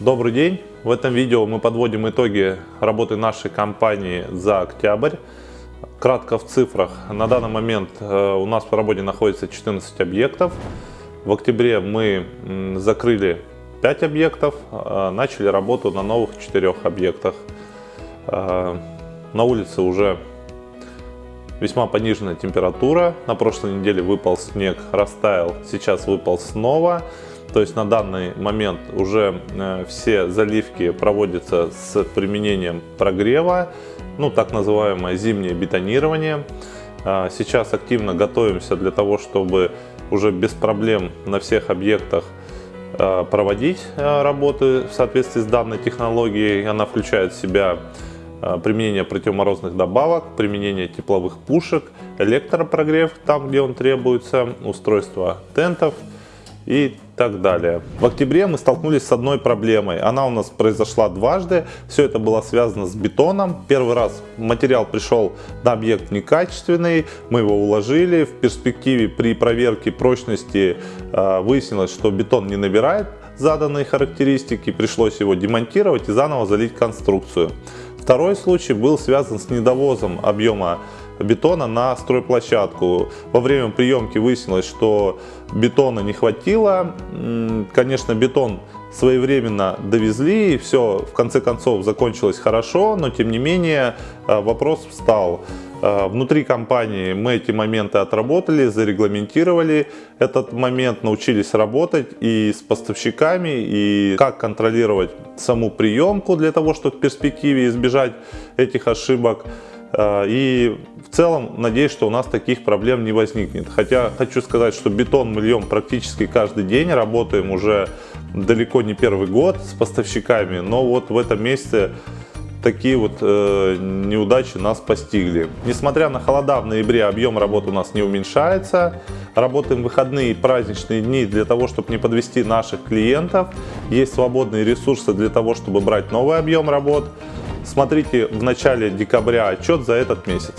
Добрый день! В этом видео мы подводим итоги работы нашей компании за октябрь. Кратко в цифрах. На данный момент э, у нас по работе находится 14 объектов. В октябре мы закрыли 5 объектов, э, начали работу на новых 4 объектах. Э, на улице уже весьма пониженная температура. На прошлой неделе выпал снег, растаял, сейчас выпал снова. То есть на данный момент уже э, все заливки проводятся с применением прогрева, ну так называемое зимнее бетонирование. А, сейчас активно готовимся для того, чтобы уже без проблем на всех объектах э, проводить э, работы в соответствии с данной технологией. Она включает в себя применение противоморозных добавок, применение тепловых пушек, электропрогрев там, где он требуется, устройство тентов – и так далее. В октябре мы столкнулись с одной проблемой. Она у нас произошла дважды. Все это было связано с бетоном. Первый раз материал пришел на объект некачественный. Мы его уложили. В перспективе при проверке прочности э, выяснилось, что бетон не набирает заданные характеристики. Пришлось его демонтировать и заново залить конструкцию. Второй случай был связан с недовозом объема бетона на стройплощадку. Во время приемки выяснилось, что бетона не хватило. Конечно, бетон своевременно довезли, и все в конце концов закончилось хорошо, но тем не менее э, вопрос встал. Э, внутри компании мы эти моменты отработали, зарегламентировали этот момент, научились работать и с поставщиками, и как контролировать саму приемку для того, чтобы в перспективе избежать этих ошибок. Э, и в целом надеюсь, что у нас таких проблем не возникнет. Хотя хочу сказать, что бетон мы льем практически каждый день, работаем уже далеко не первый год с поставщиками, но вот в этом месяце такие вот э, неудачи нас постигли. Несмотря на холода в ноябре, объем работы у нас не уменьшается. Работаем выходные и праздничные дни для того, чтобы не подвести наших клиентов. Есть свободные ресурсы для того, чтобы брать новый объем работ. Смотрите в начале декабря отчет за этот месяц.